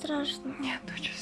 Страшно? Нет, доча,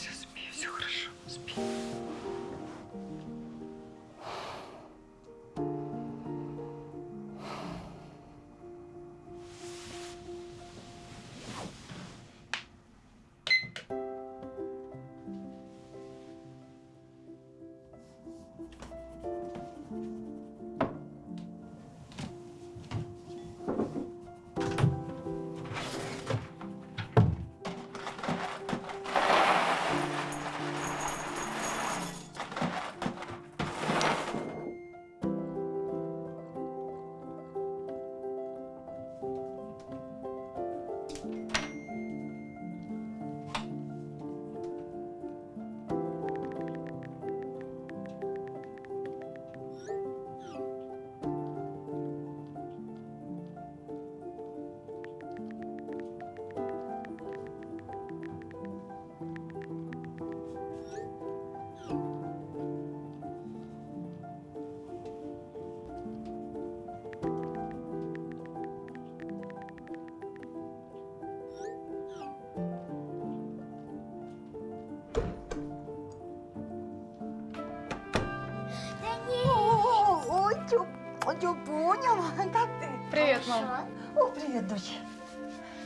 Привет, мам. О, привет, дочь.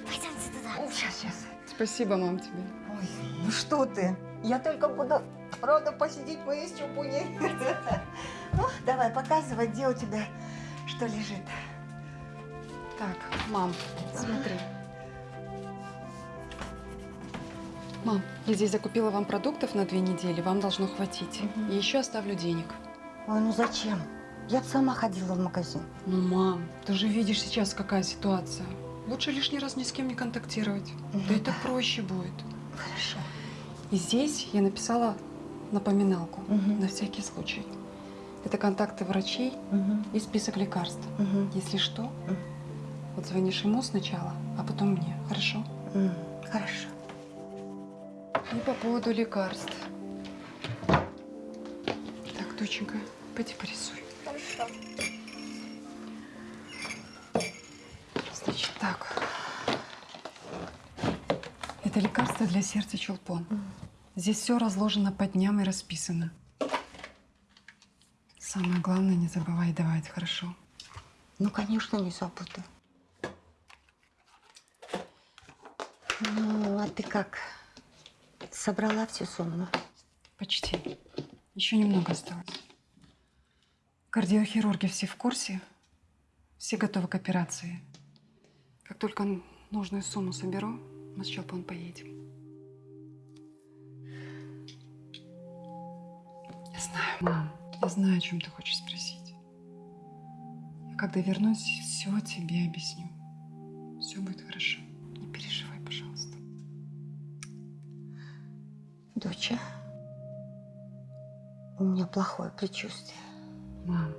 Пойдемте туда. О, сейчас, сейчас. Спасибо, мам, тебе. Ой, ну что ты? Я только буду рада посидеть моей с Чупуней. Ну, давай, показывай, где у тебя что лежит. Так, мам, смотри. Мам, я здесь закупила вам продуктов на две недели, вам должно хватить. Мгм. И еще оставлю денег. Ой, ну зачем? Я бы сама ходила в магазин. Ну, мам, ты же видишь сейчас, какая ситуация. Лучше лишний раз ни с кем не контактировать. Ну Да это да. проще будет. Хорошо. И здесь я написала напоминалку Мгм. на всякий случай. Это контакты врачей Мгм, и список лекарств. мгм, Если что, Мгм. вот звонишь ему сначала, а потом мне, хорошо? м, Хорошо. И по поводу лекарств. Так, доченька, пойди порисуй. Хорошо. Значит, так. Это лекарство для сердца чулпон. Здесь все разложено по дням и расписано. Самое главное, не забывай давать, хорошо? Ну, конечно, не забуду. Ну, а ты как? Собрала всю сумму? Почти. Еще немного осталось. Кардиохирурги все в курсе. Все готовы к операции. Как только нужную сумму соберу, мы с Чулпан поедем. Я знаю, мам. Я знаю, о чем ты хочешь спросить. Я когда вернусь, все тебе объясню. Все будет хорошо. Не переживай, пожалуйста. Доча, у меня плохое предчувствие. Мам,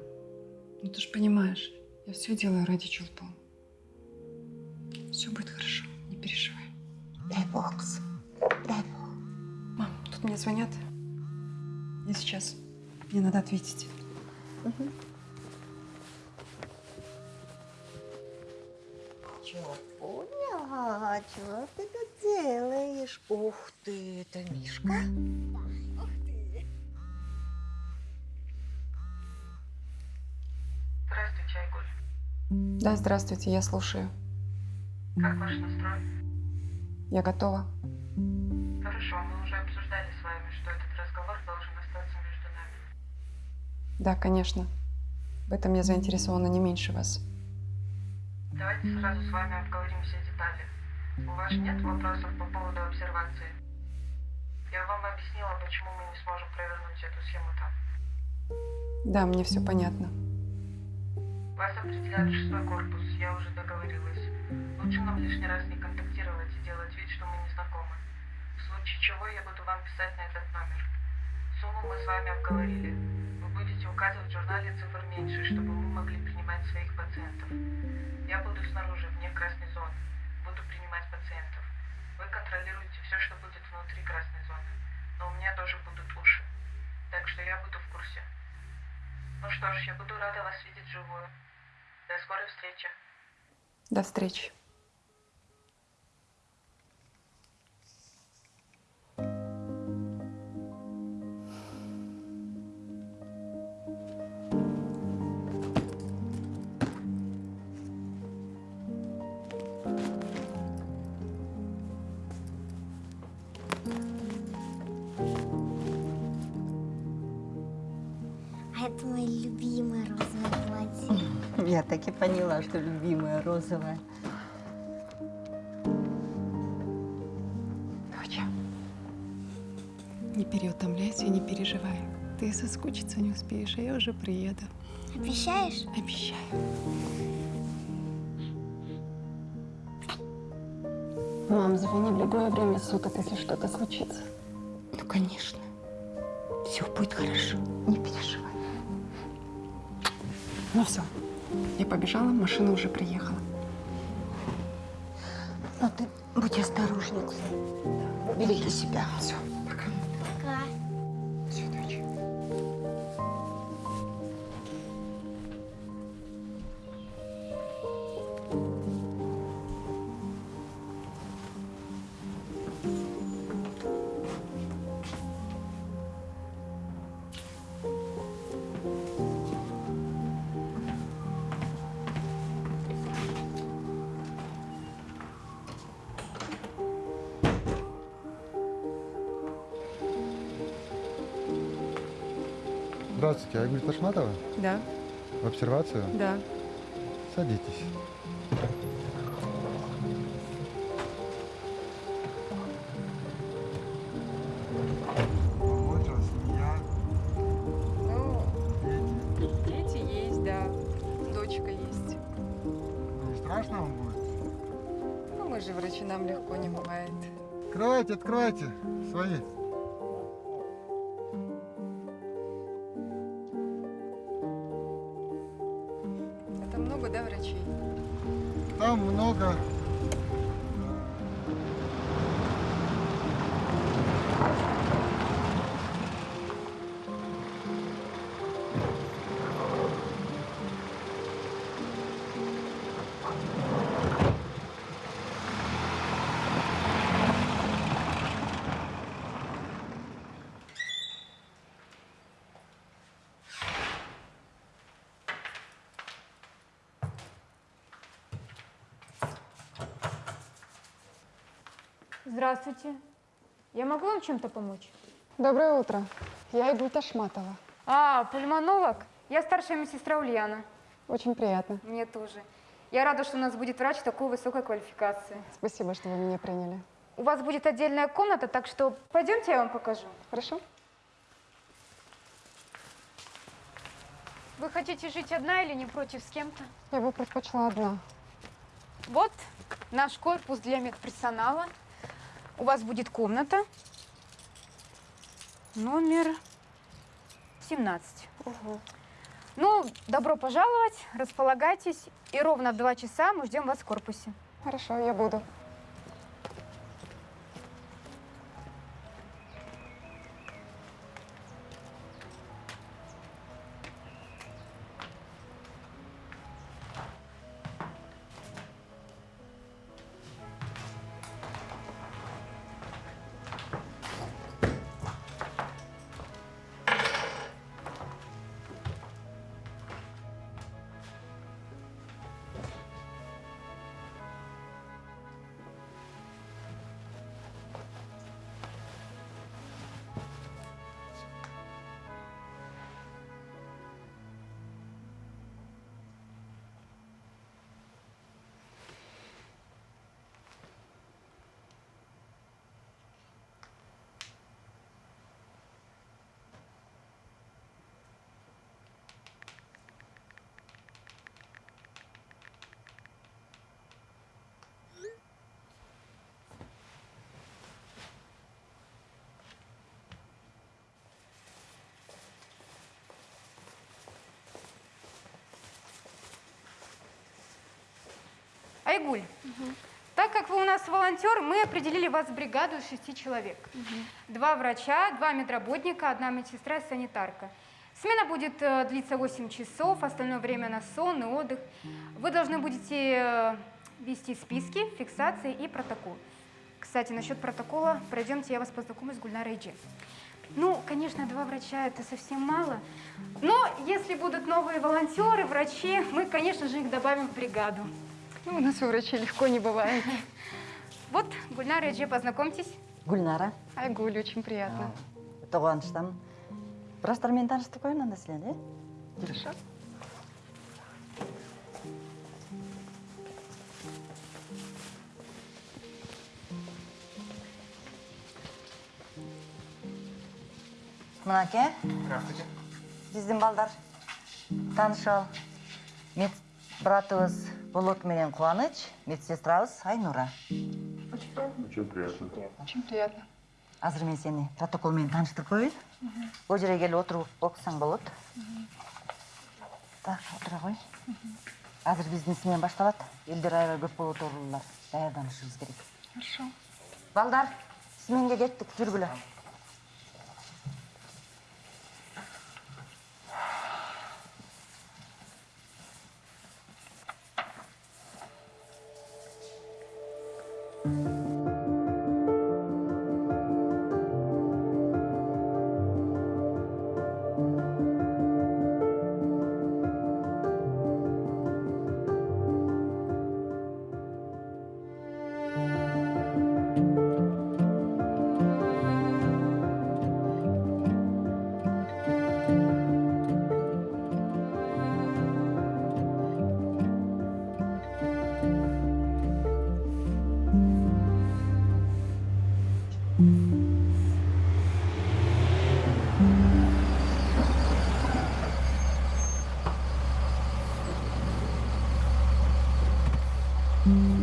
ну ты же понимаешь, я все делаю ради Чулпан. Все будет хорошо, не переживай. Дай бог, дай бог. Мам, тут мне звонят. Я сейчас. Мне надо ответить. Чего поняла? Чего ты тут делаешь? Ух ты, это Мишка? Ух Да, здравствуйте, я слушаю. Как ваш настрой? Я готова. Хорошо, мы уже обсуждали с вами, что этот разговор должен остаться между нами. Да, конечно. В этом я заинтересована не меньше вас. Давайте сразу с вами обговорим все детали. У вас нет вопросов по поводу обсервации? Я вам объяснила, почему мы не сможем провернуть эту схему там. Да, мне все понятно. Вас определяет шестой корпус, я уже договорилась. Лучше нам лишний раз не контактировать и делать вид, что мы не знакомы. В случае чего я буду вам писать на этот номер. Сумму мы с вами обговорили. Вы будете указывать в журнале цифр меньше, чтобы мы могли принимать своих пациентов. Я буду снаружи, вне красной зоны. Буду принимать пациентов. Вы контролируете все, что будет внутри красной зоны. Но у меня тоже будут уши. Так что я буду в курсе. Ну что ж, я буду рада вас видеть вживую. До скорой встречи. До встречи. Я так и поняла, что любимая розовая. Доча, не переутомляйся и не переживай. Ты соскучиться не успеешь, а я уже приеду. Обещаешь? Обещаю. Мам, звони в любое время суток, если что-то случится. Ну, конечно. Все будет хорошо. Не переживай. Ну все, я побежала, машина уже приехала. Но ты будь осторожней. Береги себя. Все, Ташматова? Да, В обсервацию? да. Садитесь. Озабочилась семья, Ну, дети. дети есть, да. Дочка есть. Не страшно вам будет? Ну, мы же врачи, нам легко не бывает. Открывайте, открывайте. Свои. Здравствуйте. Я могу вам чем-то помочь? Доброе утро. Я Игуль Ташматова. А, пульмонолог? Я старшая медсестра Ульяна. Очень приятно. Мне тоже. Я рада, что у нас будет врач такой высокой квалификации. Спасибо, что вы меня приняли. У вас будет отдельная комната, так что пойдемте, я вам покажу. Хорошо? Вы хотите жить одна или не против с кем-то? Я бы предпочла одна. Вот наш корпус для медперсонала. У вас будет комната. Номер 17. Ну, добро пожаловать, располагайтесь. И ровно в два часа мы ждем вас в корпусе. Хорошо, я буду. Айгуль, так как вы у нас волонтер, мы определили вас в бригаду из шести человек. Два врача, два медработника, одна медсестра и санитарка. Смена будет э, длиться 8 часов, остальное время на сон и отдых. Вы должны будете э, вести списки, фиксации и протокол. Кстати, насчет протокола, пройдемте, я вас познакомлю с Гульнарой Джи. Ну, конечно, два врача это совсем мало, но если будут новые волонтеры, врачи, мы, конечно же, их добавим в бригаду. Ну, у нас у врачей легко не бывает. Вот, Гульнара Эджи, познакомьтесь. Гульнара, Айгуль, очень приятно. тоғаныштан. Біраз мен таныстық қой мынандай сілен, е? Хорошо. Мынаке. Здравствуйте. Биздин балдар. Таанышалы. Мед братыбыз Болот менен Кубаныч, медсестрабыз Айнура. Очень приятно. Очень приятно. Азыр мен сени протокол менен тааныштырып коеюн. Бул жерге келип отуруп окусаң болот. Так, отура кой. Азыр биздин смена башталат. Элдер аябай көп болуп отурулар. Даярданышыбыз керек. Хорошо. Балдар, сменге кеттик, жүргүлө. 嗯。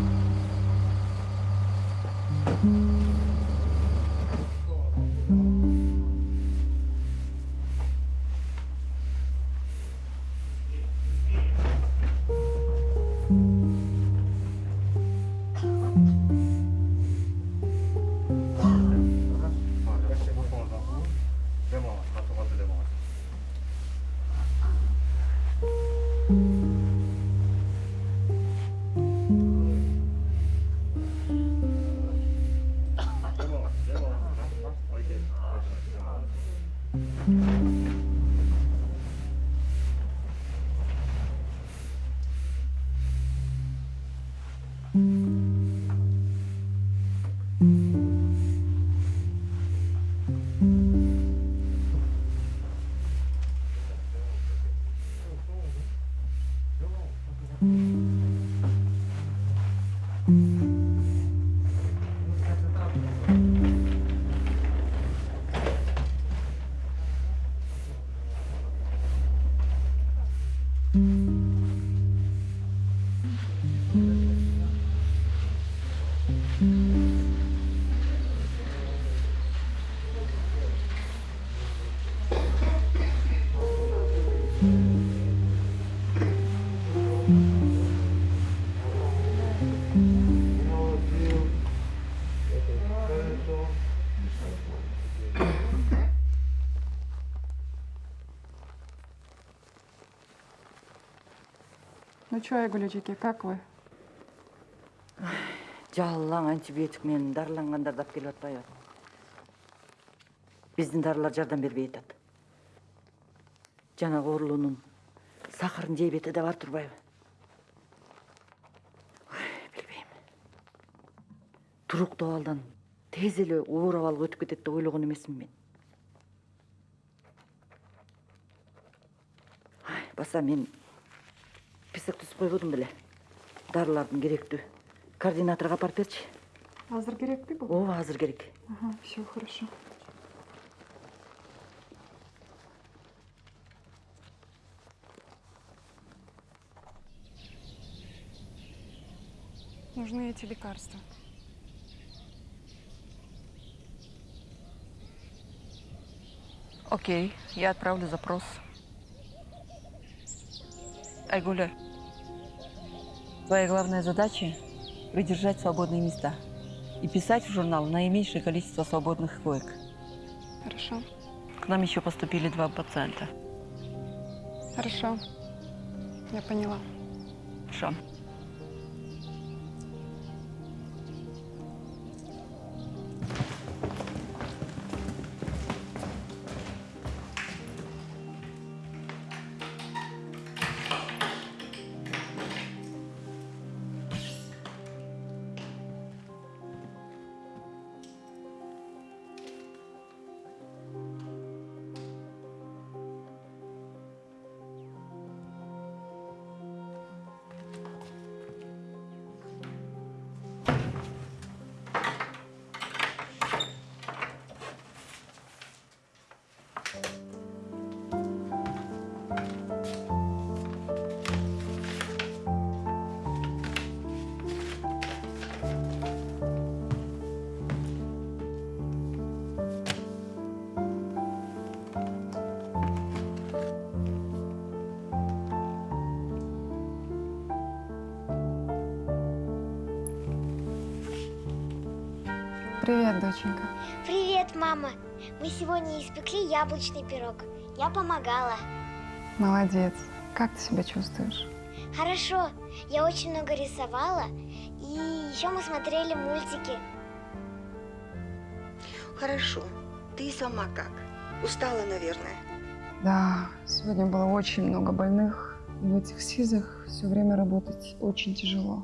Что, Айгүл эжеке, как вы? Жалаң антибиотик менен дарылангандар деп келип атпайбы. Биздин дарылар жардам бербей атат. Жанагы оорулуунун сахарный диабети да бар турбайбы? Билбейм. Туруктуу абалдан тез эле оор абалга өтүп кетет деп ойлогон эмесмин мен. Баса мен писек түзүп койбодум беле. Дарылардын керектүү. Координаторго апарып берчи. Азыр керекпи бул? Ооба, азыр керек. Ага, все хорошо. Нужны эти лекарства. Окей, я отправлю запрос. Айгуля, твоя главная задача – придержать свободные места и писать в журнал наименьшее количество свободных коек. Хорошо. К нам еще поступили два пациента. Хорошо. Я поняла. Хорошо. Привет, доченька. Привет, мама. Мы сегодня испекли яблочный пирог. Я помогала. Молодец. Как ты себя чувствуешь? Хорошо. Я очень много рисовала. И еще мы смотрели мультики. Хорошо. Ты сама как? Устала, наверное. Да, сегодня было очень много больных. И в этих СИЗах все время работать очень тяжело.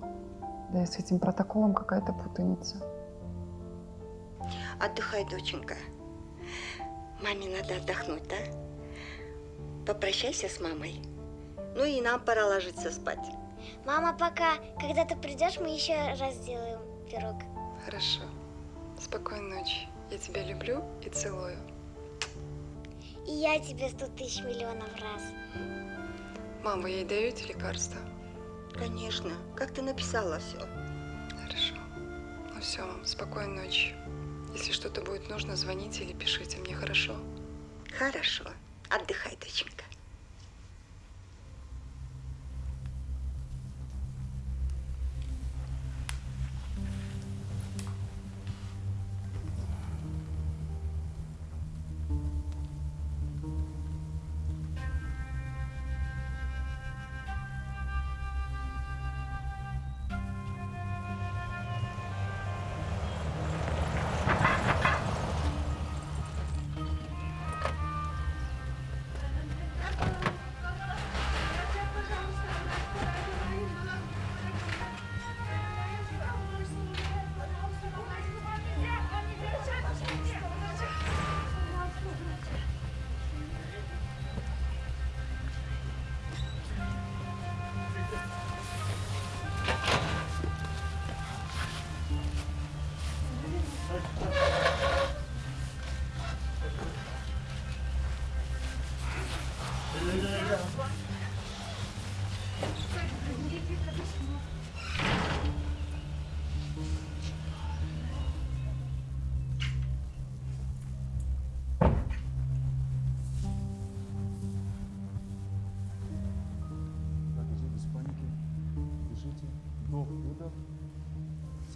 Да и с этим протоколом какая-то путаница. Отдыхай, доченька. Маме надо отдохнуть, да? Попрощайся с мамой. Ну и нам пора ложиться спать. Мама, пока. Когда ты придешь, мы еще раз сделаем пирог. Хорошо. Спокойной ночи. Я тебя люблю и целую. И я тебе сто тысяч миллионов раз. Мам, вы ей даете лекарства? Конечно. Как ты написала все? Хорошо. Ну все, мам, спокойной ночи. Если что-то будет нужно, звоните или пишите мне, хорошо? Хорошо. Отдыхай, доченька.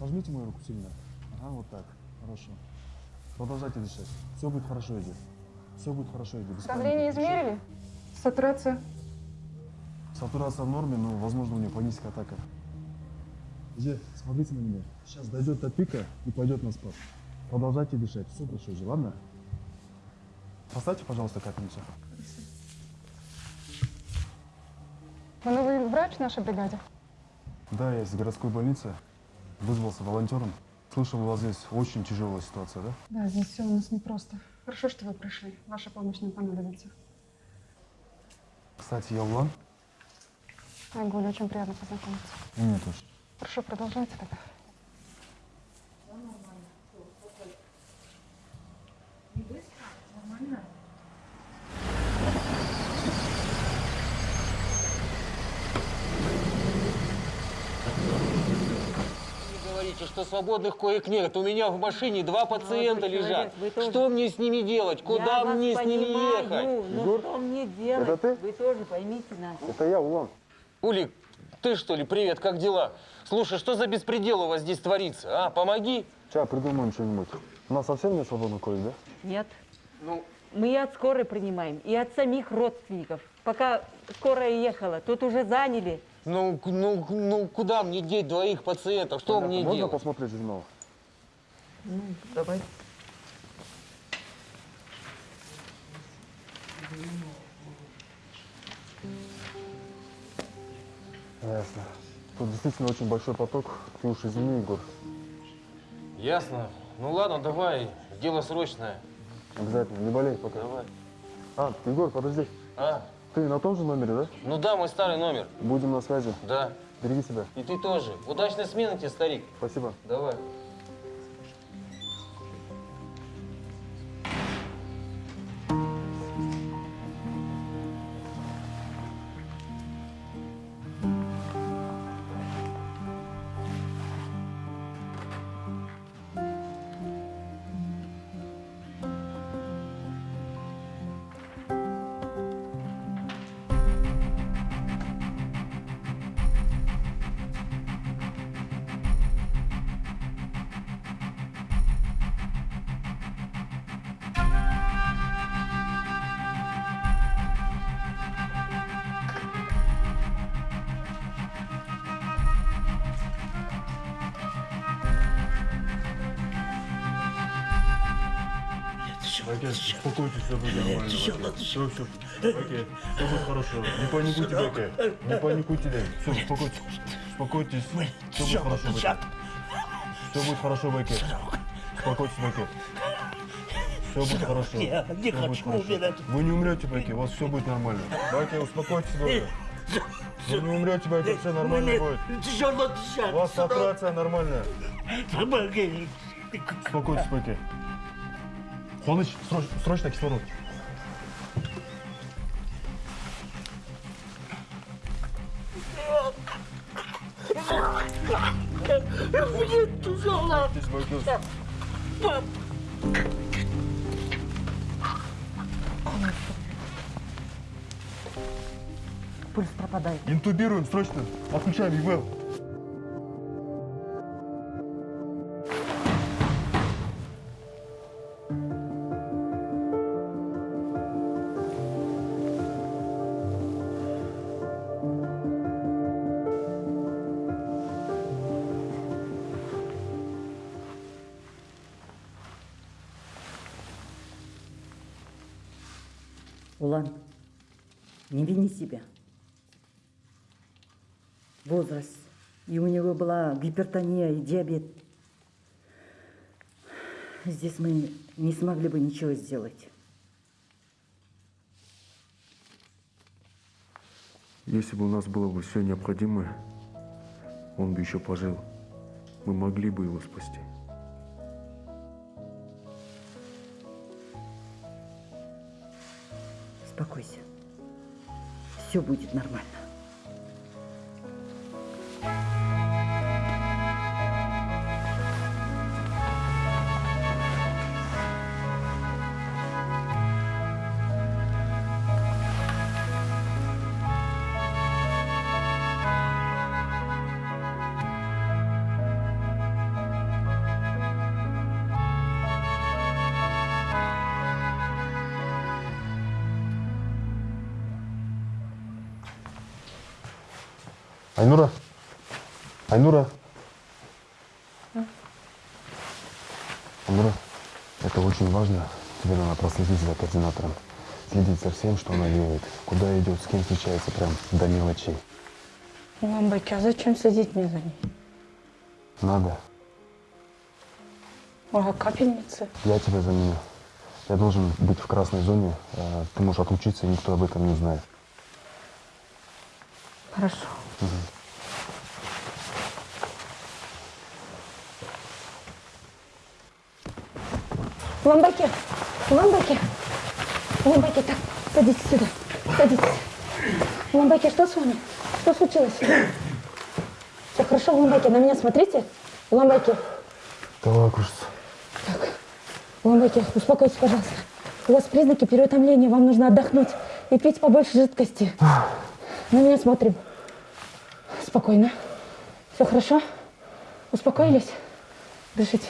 Сожмите мою руку сильно. Ага, вот так. Хорошо. Продолжайте дышать. Все будет хорошо, иди. Все будет хорошо, иди. Без Давление измерили? Сатурация? Сатурация в норме, но, возможно, у нее паническая атака. Иди, смотрите на меня. Сейчас дойдет до пика и пойдет на спад. Продолжайте дышать. Все хорошо, иди, ладно? Поставьте, пожалуйста, капельницу. Вы новый врач в нашей бригаде? Да, я из городской больницы. Вызвался волонтером. Слышал, у вас здесь очень тяжелая ситуация, да? Да, здесь все у нас непросто. Хорошо, что вы пришли. Ваша помощь нам понадобится. Кстати, я Улан. Айгуль, очень приятно познакомиться. Мне тоже. Хорошо, продолжайте тогда. Говорите, что свободных коек нет. У меня в машине два пациента человек, лежат. тоже- Что мне с ними делать? Куда Я мне с ними понимаю, ехать? Ну что мне делать? это ты? Вы тоже поймите нас. Это я, Улан. Улик, ты что ли? Привет, как дела? Слушай, что за беспредел у вас здесь творится? А, помоги. Сейчас придумаем что-нибудь. У нас совсем нет свободных коек, да? Нет. Ну, Мы и от скорой принимаем, и от самих родственников. Пока скорая ехала, тут уже заняли. Ну, ну, ну, куда мне деть двоих пациентов? Что мне Можно делать? посмотреть журнал? Ну, давай. Ясно. Тут действительно очень большой поток. Ты уж извини, Егор. Ясно. Ну ладно, давай. Дело срочное. Обязательно. Не болей пока. Давай. А, Егор, подожди. А, Ты на том же номере, да? ну да, мой старый номер. Будем на связи. Да. Береги себя. И ты тоже. Удачной смены тебе, старик. Спасибо. Давай. Окей, успокойтесь, все будет нормально. Все, все, все. Окей, все будет хорошо. Не паникуйте, Окей. Не паникуйте, Все, успокойтесь. Успокойтесь. Все будет хорошо, Окей. Все будет хорошо, Окей. Успокойтесь, Окей. Все будет хорошо. Я не хочу умирать. Вы не умрете, Бэки, у вас все будет нормально. Бэки, успокойтесь, Бэки. Вы не умрете, Бэки, все нормально будет. У вас операция нормальная. Успокойтесь, Бэки. Хоныч, сроч- срочно кислород. Мне тяжело. Пульс пропадает. Интубируем срочно. Отключаем ИВЛ. Себя. Возраст. И у него была гипертония и диабет. Здесь мы не смогли бы ничего сделать. Если бы у нас было бы все необходимое, он бы еще пожил. Мы могли бы его спасти. Успокойся. Все будет нормально. Айнура! Айнура! Айнура, это очень важно. Тебе надо проследить за координатором. Следить за всем, что она делает. Куда идет, с кем встречается, прям до мелочей. Ламбайки, а зачем следить мне за ней? Надо. А капельницы? Я тебя заменю. Я должен быть в красной зоне. э, Ты можешь отлучиться, и никто об этом не знает. Хорошо. Ламбайки, ламбайки, ламбайки, так, садитесь сюда, садитесь. Ламбайки, что с вами? Что случилось? Все хорошо, ламбайки, на меня смотрите. Ламбайки, Давай, кружится. ламбайки, успокойтесь, пожалуйста. У вас признаки переутомления, вам нужно отдохнуть и пить побольше жидкости. На меня смотрим. Спокойно. Все хорошо? Успокоились? Дышите.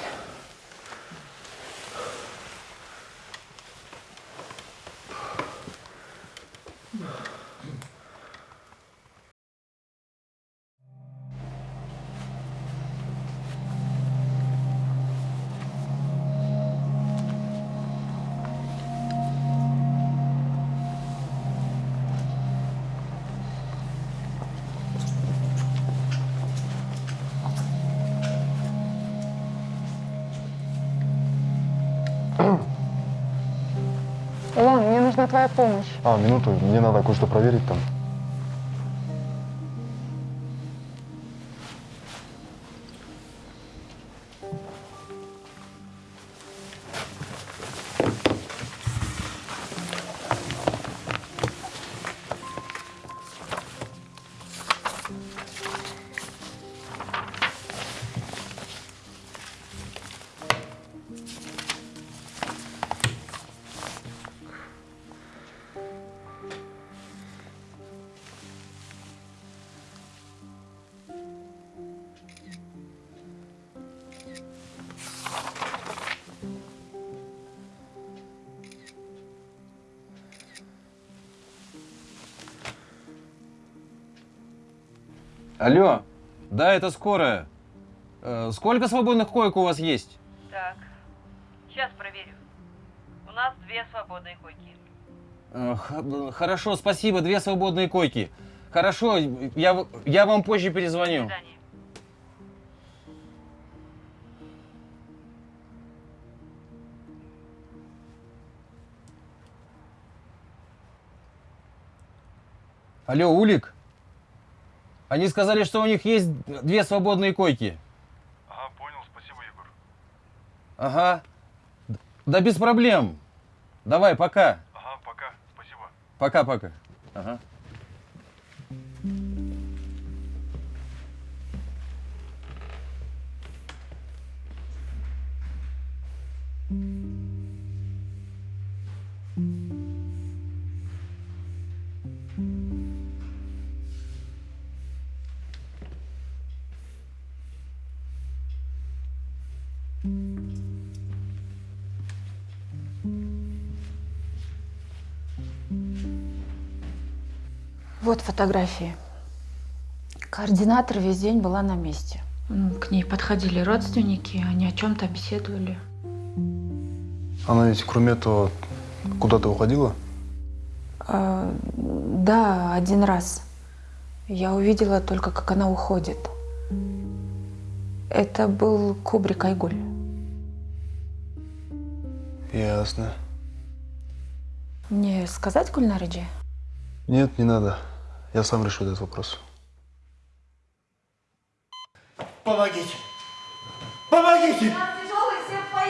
Помощь. А, минуту, мне надо кое-что проверить там. Алло, да, это скорая. Э, сколько свободных коек у вас есть? Так, сейчас проверю. У нас две свободные койки. Э, Хорошо, спасибо, две свободные койки. Хорошо, я, я вам позже перезвоню. Алло, Улик? Они сказали, что у них есть две свободные койки. Ага, понял, спасибо, Егор. Ага. Да без проблем. Давай, пока. Ага, пока, спасибо. Пока-пока. Ага. Вот фотографии. Координатор весь день была на месте. М, К ней подходили родственники, они о чем-то беседовали. Она ведь, кроме этого, куда-то уходила? А, да, один раз. Я увидела только, как она уходит. Это был Кубрик Айгуль. Ясно. Мне сказать Гульнариджи? Нет, не надо. Я сам решу этот вопрос. Помогите! Помогите!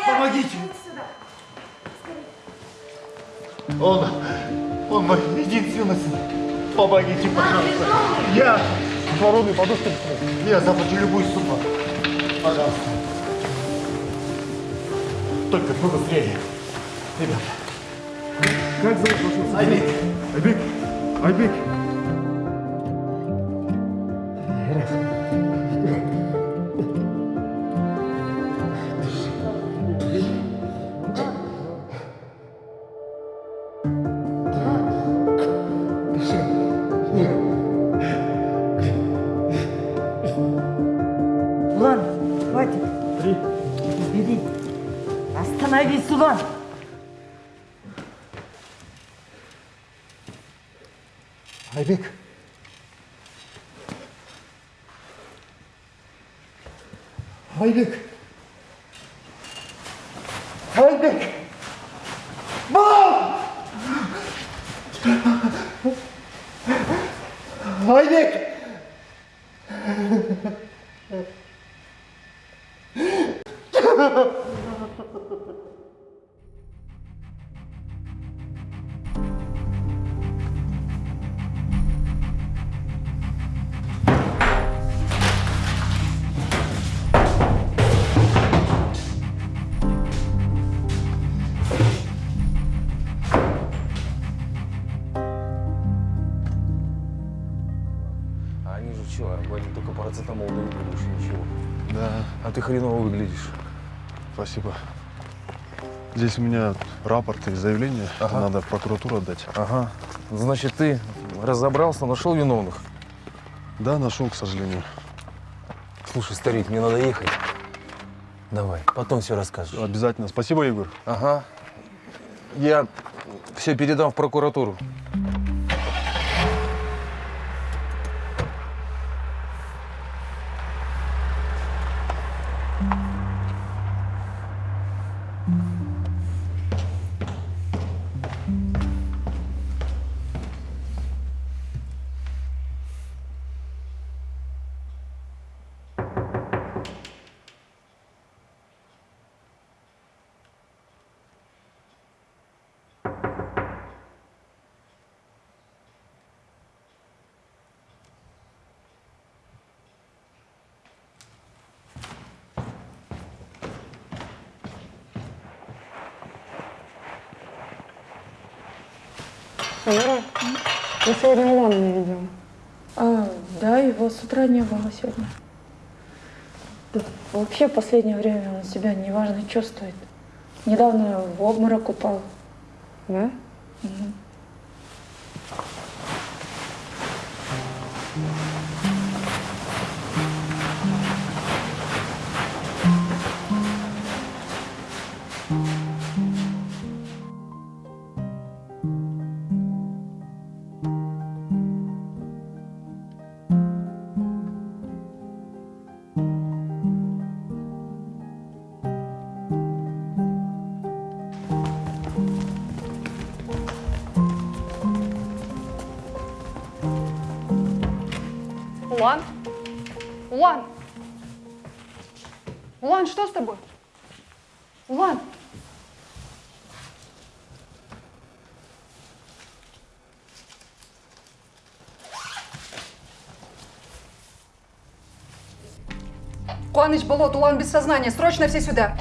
Помогите! Он, он мой единственный сын. Помогите, пожалуйста. Я воруны подушки. Я заплачу любую сумму. Пожалуйста. Только побыстрее. Ребята. Как зовут вашего сына? Айбек. Айбек! Айбек! Айбек. Что, они только парацетамол дают, и больше ничего. Да, А ты хреново выглядишь. спасибо. Здесь у меня рапорт и заявление. Это Ага. надо в прокуратуру отдать. Ага. Значит, ты разобрался, нашел виновных. Да, нашел, к сожалению. Слушай, старик, мне надо ехать. Давай, потом все расскажешь. Обязательно. Спасибо, Егор. Ага. Я все передам в прокуратуру. А, да, его с утра не было сегодня. Да, вообще в последнее время он себя неважно чувствует. Недавно в обморок упал. Да? Мгм. Улан, что с тобой? Улан? Куаныч, болот, Улан без сознания. Срочно все сюда.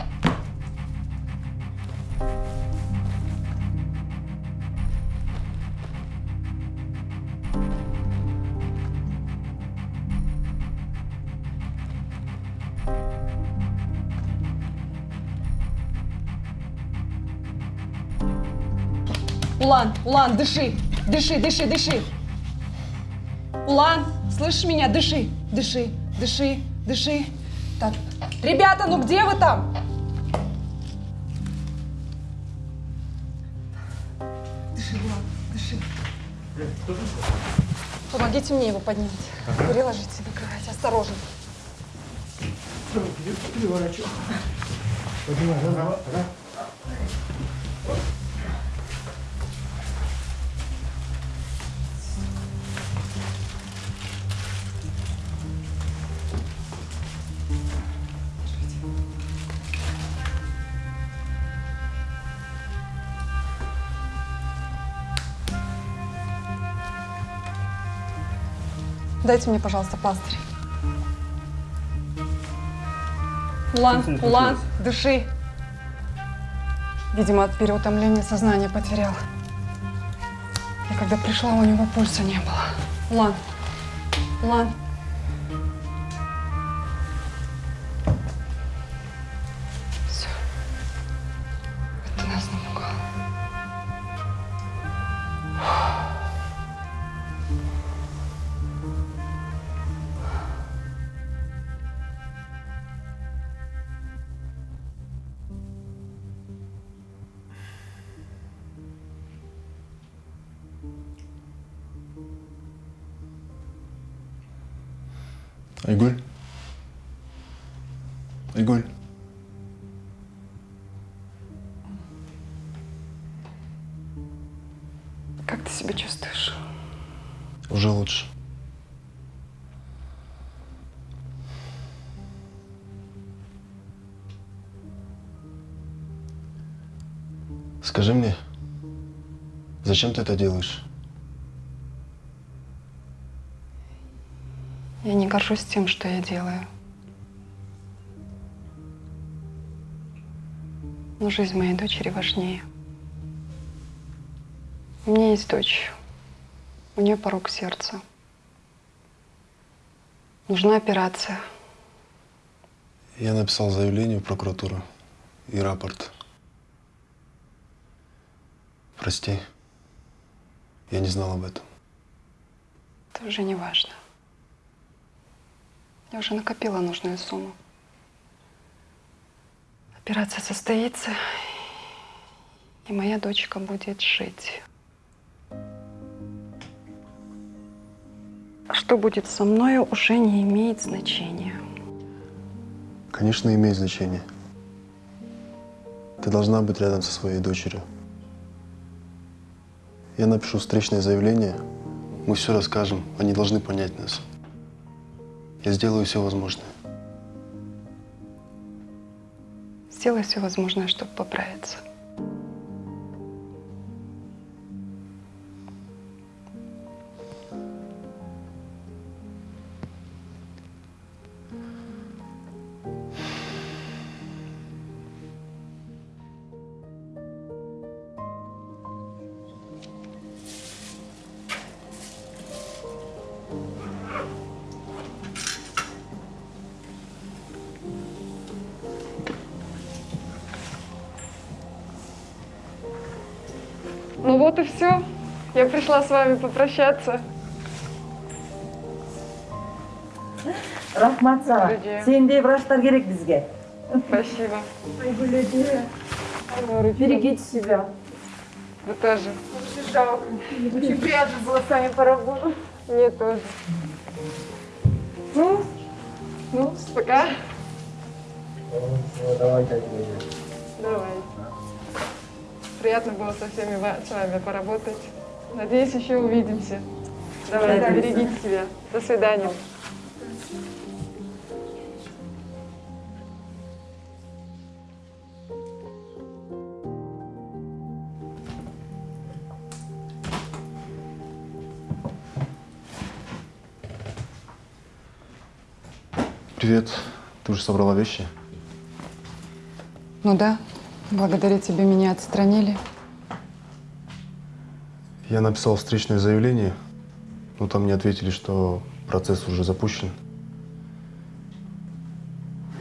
Улан, Улан, дыши, дыши, дыши, дыши. Улан, слышишь меня? Дыши, дыши, дыши, дыши. Так, ребята, ну где вы там? Дыши, Улан, дыши. Помогите мне его поднять. Переложите на кровать, осторожно. Переворачивай. Поднимай, раз, два, Дайте мне, пожалуйста, пластырь. Улан, Улан, дыши. Видимо, от переутомления сознание потерял. Я когда пришла, у него пульса не было. Улан, Улан. Айгуль? Айгуль? Как ты себя чувствуешь? Уже лучше. Скажи мне, зачем ты это делаешь? Я не горжусь тем, что я делаю. Но жизнь моей дочери важнее. У меня есть дочь. У нее порог сердца. Нужна операция. Я написал заявление в прокуратуру и рапорт. Прости, я не знал об этом. Это уже не важно. Я уже накопила нужную сумму. Операция состоится, и моя дочка будет жить. Что будет со мной, уже не имеет значения. Конечно, имеет значение. Ты должна быть рядом со своей дочерью. Я напишу встречное заявление, мы все расскажем, они должны понять нас. Я сделаю все возможное. Сделай все возможное, чтобы поправиться. Вот и все. Я пришла с вами попрощаться. рахмат саған сендей врачтар керек бізге Спасибо. берегите себя Вы тоже. Очень жалко. Очень приятно было с вами поработать. Мне тоже. Ну, ну, пока. Давай, Давай. Приятно было со всеми с вами поработать. Надеюсь, еще увидимся. Давай, да, берегите себя. До свидания. Привет. Ты уже собрала вещи? Ну да, благодаря тебе меня отстранили. Я написал встречное заявление, но там мне ответили, что процесс уже запущен.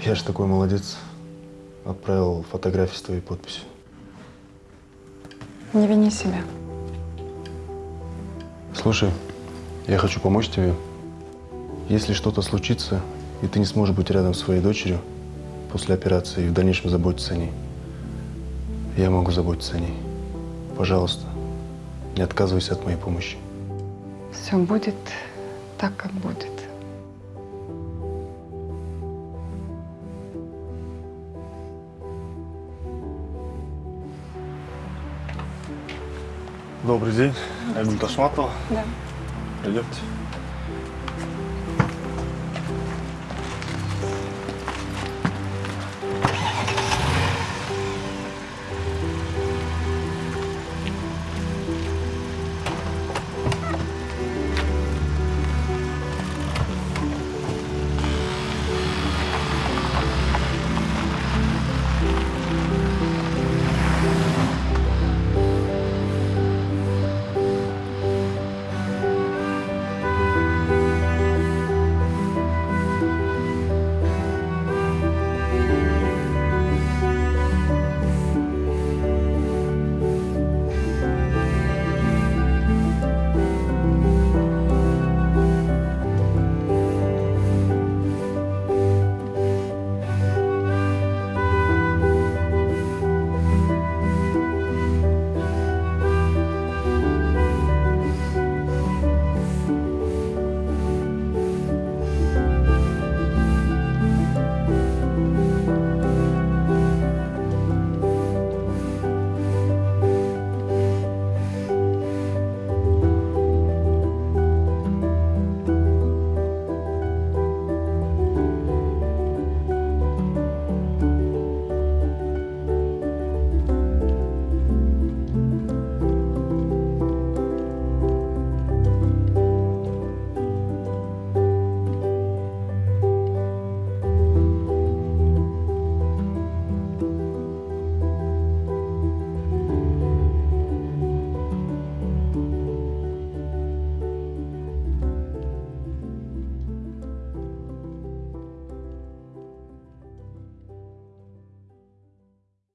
Я же такой молодец. Отправил фотографии с твоей подписью. Не вини себя. Слушай, я хочу помочь тебе. Если что-то случится, и ты не сможешь быть рядом с своей дочерью после операции и в дальнейшем заботиться о ней, я могу заботиться о ней. Пожалуйста, не отказывайся от моей помощи. Все будет так, как будет. Добрый день. Айгуль Ташматова. Да. Пройдемте.